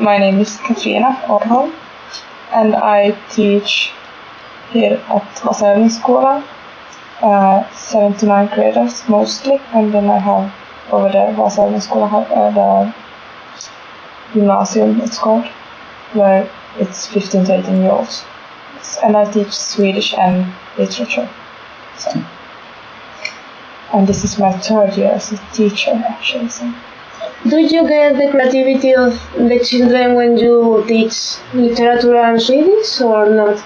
my name is Katrina Orholm, and I teach here at Vasaövningsskolan, uh, 7 to 9 graders mostly, and then I have over there Vasaövningsskolan, uh, the gymnasium it's called, where it's 15 to 18 year olds. And I teach Swedish and literature. So. And this is my third year as a teacher actually. So. Do you get the creativity of the children when you teach literature and Swedish or not?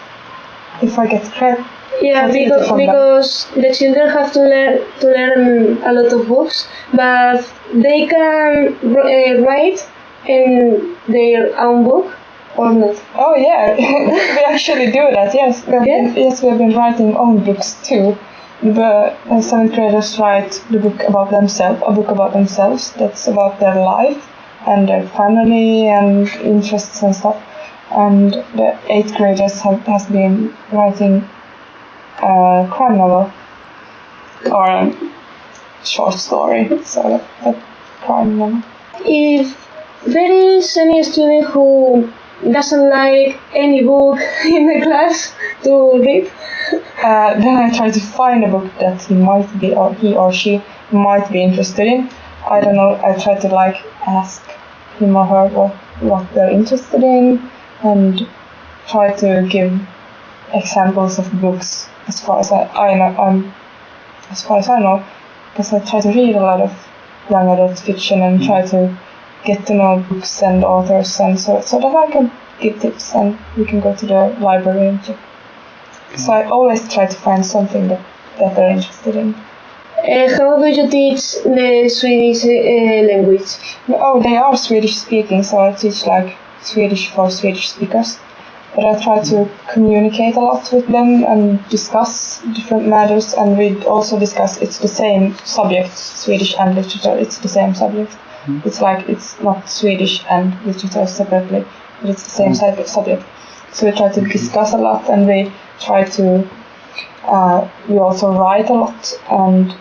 If I get credit, Yeah, because, them. because the children have to learn to learn a lot of books, but they can uh, write in their own book or not. Oh yeah, we actually do that. Yes, Yeah? yes, we have been writing own books too. The seventh graders write the book about themselves, a book about themselves that's about their life and their family and interests and stuff. And the eighth graders have has been writing a crime novel or a short story. So a crime novel. If there is any student who doesn't like any book in the class to read, Uh, then I try to find a book that he might be or he or she might be interested in. I don't know. I try to like ask him or her what what they're interested in and try to give examples of books as far as I, I know. Um, as far as I know, because I try to read a lot of young adult fiction and try to get to know books and authors and so so that I can give tips and we can go to the library and check. So I always try to find something that, that they're interested in. uh, how do you teach the Swedish uh, language? Oh, they are Swedish speaking, so I teach like Swedish for Swedish speakers. But I try to communicate a lot with them and discuss different matters, and we also discuss it's the same subject, Swedish and literature. It's the same subject. It's like it's not Swedish and literature separately, but it's the same sub- subject. So we try to discuss a lot, and we try to. Uh, we also write a lot and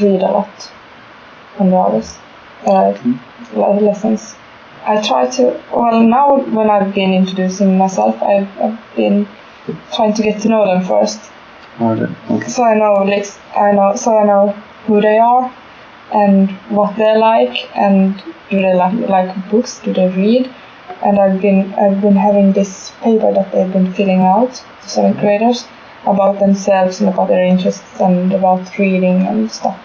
read a lot on the hours, uh, le- lessons. I try to. Well, now when I've been introducing myself, I've, I've been trying to get to know them first, Alright, okay. so I know like I know so I know who they are and what they like and do they like like books? Do they read? And I've been I've been having this paper that they've been filling out to seventh graders about themselves and about their interests and about reading and stuff.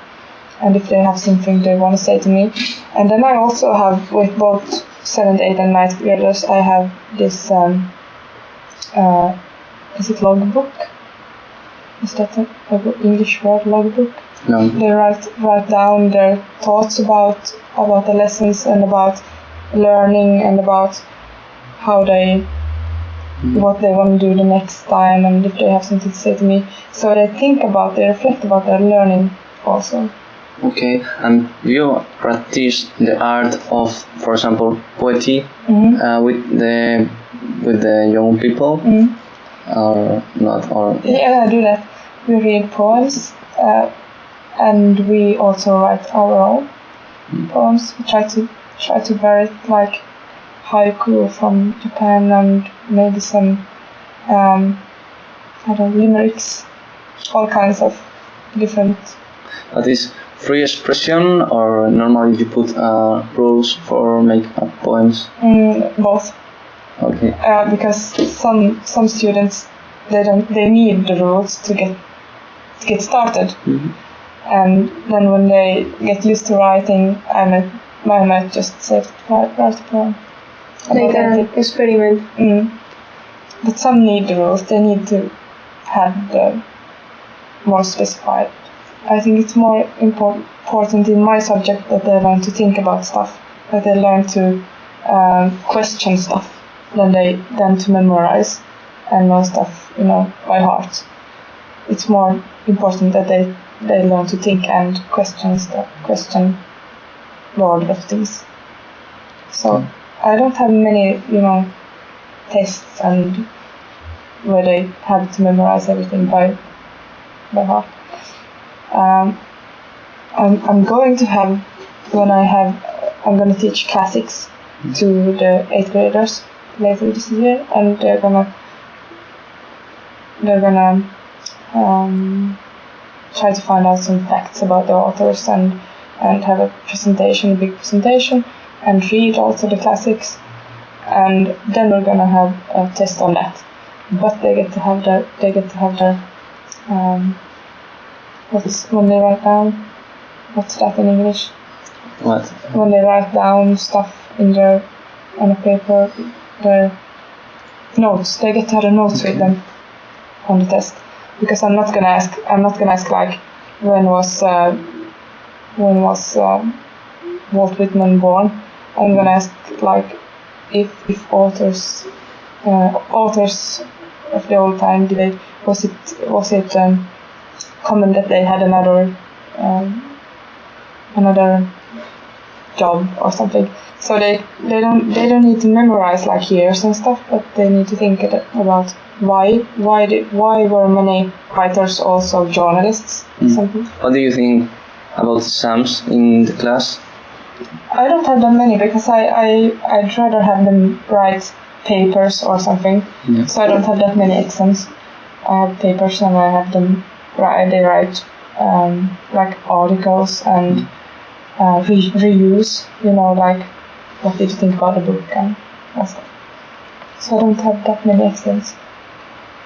And if they have something they want to say to me. And then I also have with both seventh, eighth and ninth graders I have this um, uh, is it logbook? Is that a, a English word logbook? No. They write write down their thoughts about about the lessons and about learning and about how they what they want to do the next time and if they have something to say to me. So they think about they reflect about their learning also. Okay, and you practice the art of, for example, poetry hmm uh, with the with the young people, hmm or not? Or Yeah, I do that. We read poems uh, and we also write our own poems. We try to try to vary it like haiku from Japan and maybe some um, I don't know, limericks, all kinds of different. that is free expression, or normally you put uh, rules for make up poems. Mm, both, Okay. uh, because some some students they don't they need the rules to get to get started. Mhm. and then when they get used to writing, I I might just say, write, write a poem. They about can anything. experiment. Mm. But some need the rules, they need to have the more specified. I think it's more impor- important in my subject that they learn to think about stuff, that they learn to um, question stuff than they than to memorize and know stuff, you know, by heart. It's more important that they they learn to think and question stuff, question order of things. So I don't have many, you know, tests and where they have to memorize everything by by heart. Um, I'm I'm going to have when I have I'm going to teach classics to the eighth graders later this year, and they're gonna they're gonna um, try to find out some facts about the authors and and have a presentation, a big presentation, and read also the classics, and then we're gonna have a test on that. But they get to have their they get to have their um, what's when they write down what's that in English? What? when they write down stuff in their on a paper, their notes. They get to have the notes with them on the test. Because I'm not gonna ask. I'm not gonna ask like when was uh, when was uh, Walt Whitman born. I'm gonna ask like if if authors uh, authors of the old time did they was it was it um, common that they had another um, another job or something. So they, they don't they don't need to memorize like years and stuff, but they need to think about why why did why were many writers also journalists or Mm. something. What do you think about exams in the class? I don't have that many because I, I I'd rather have them write papers or something. Yeah. So I don't have that many exams. I have papers and I have them write. They write um, like articles and uh, re- reviews. You know, like what did you think about the book and that stuff. So I don't have that many exams.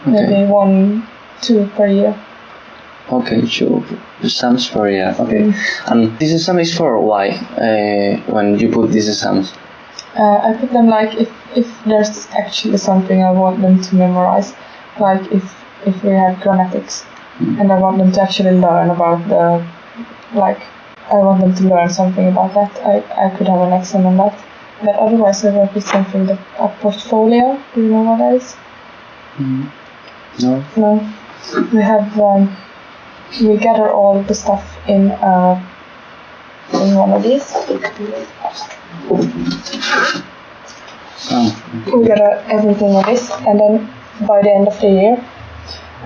Okay. Maybe one, two per year. Okay, sure. Exams for yeah. Okay. And this exam is for why? Uh, when you put these sums. Uh, I put them like if, if there's actually something I want them to memorize, like if if we have grammatics, Mm. and I want them to actually learn about the, like, I want them to learn something about that. I, I could have an exam on that, but otherwise I work with something that a portfolio. Do you know what that is? Mm. No. No, we have um, we gather all the stuff in uh, in one of these. Oh. we gather everything of this, and then by the end of the year,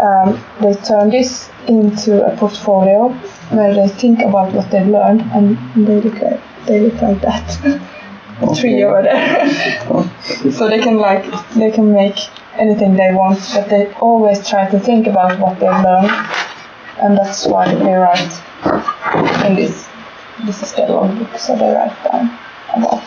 um, they turn this into a portfolio where they think about what they've learned, and they look like they look like that. Okay. over there. Oh. so they can like they can make anything they want, but they always try to think about what they've learned, and that's why they write in this. This is their logbook, so they write down about.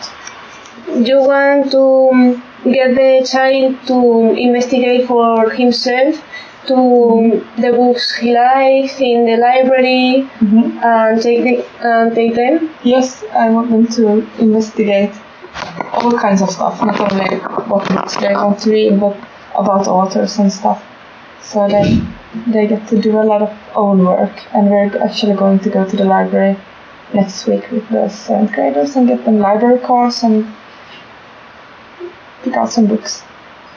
You want to um, get the child to investigate for himself to the books he likes in the library and take the, and take them. Yes, I want them to investigate all kinds of stuff, not only what books they want to read, but about authors and stuff. So they they get to do a lot of own work, and we're actually going to go to the library next week with the seventh graders and get them library cards and pick out some books.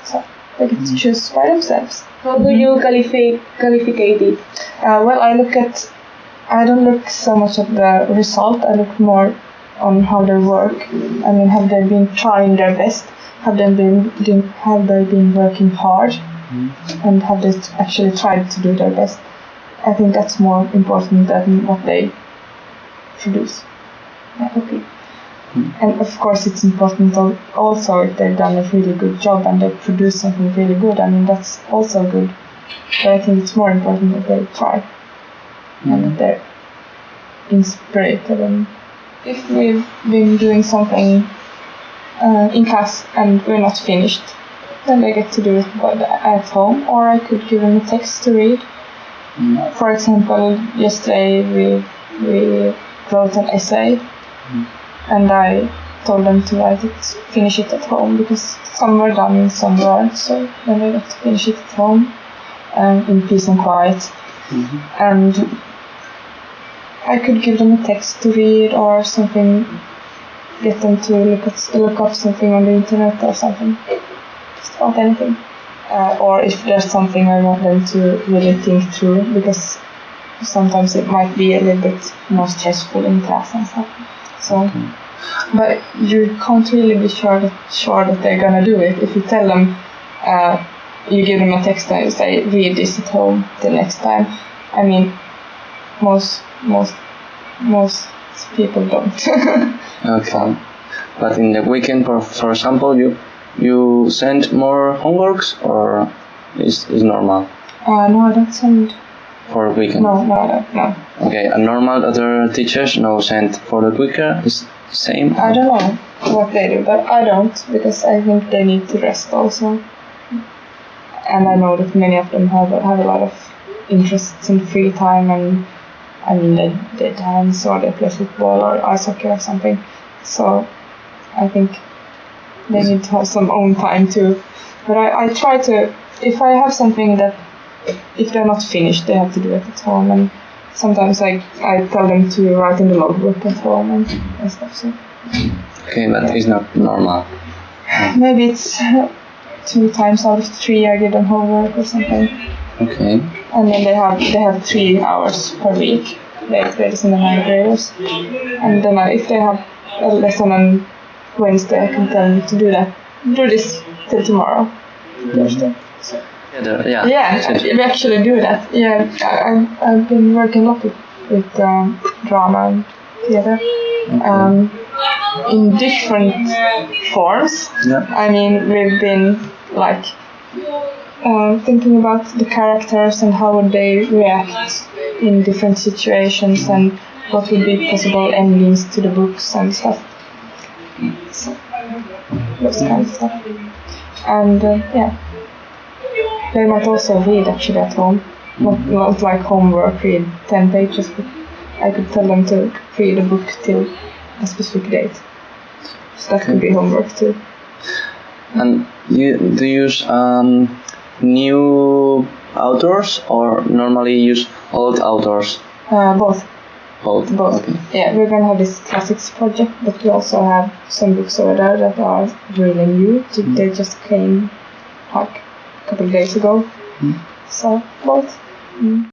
So they get to choose by themselves. How do you qualify qualificate it? Uh, well, I look at, I don't look so much at the result. I look more on how they work. I mean, have they been trying their best? Have they been, been have they been working hard? And have they actually tried to do their best? I think that's more important than what they produce. Yeah, okay. And of course, it's important also if they've done a really good job and they produce something really good. I mean, that's also good. But I think it's more important that they try and that they're inspired. And if we've been doing something uh, in class and we're not finished, then they get to do it by the, at home, or I could give them a text to read. For example, yesterday we we wrote an essay, and I told them to write it, finish it at home because some were done and some weren't. So then they got to finish it at home, um, in peace and quiet. And I could give them a text to read or something, get them to look at look up something on the internet or something, about anything. Uh, or if there's something I want them to really think through, because sometimes it might be a little bit more stressful in class and stuff. So, but you can't really be sure that sure that they're gonna do it if you tell them. Uh, you give them a text and you say read this at home the next time. I mean, most most most people don't. Okay. But in the weekend, for, for example, you you send more homeworks or is is normal Uh, no, I don't send. for weekend? No, no, I don't. No. Okay, and normal other teachers no send for the quicker is same. I don't know what they do, but I don't because I think they need to rest also. And I know that many of them have have a lot of interests in free time, and I mean they, they dance or they play football or ice hockey or something. So I think they need to have some own time too. But I, I try to if I have something that if they're not finished, they have to do it at home and. Sometimes I, I tell them to write in the logbook at home and, and stuff. So Okay, but it's not normal. Maybe it's two times out of three I give them homework or something. Okay. And then they have they have three hours per week, eighth graders and the ninth graders. And then if they have a lesson on Wednesday, I can tell them to do that. Do this till tomorrow, Thursday. So, Yeah, yeah. yeah, we actually do that. Yeah, I, I- I've been working a lot with, with um, drama and theater. Um, in different forms. Yeah. I mean, we've been like uh, thinking about the characters and how would they react in different situations and what would be possible endings to the books and stuff. So, those kind of stuff. And uh, yeah, they might also read actually at home. Not, not like homework, read 10 pages, but I could tell them to read a book till a specific date. So that could be homework too. And you do you use um, new authors or normally use old authors? Uh, both. Both. Both. Okay. Yeah, we're gonna have this classics project, but we also have some books over there that are really new. So They just came like a couple of days ago. Mm. So both. Mm.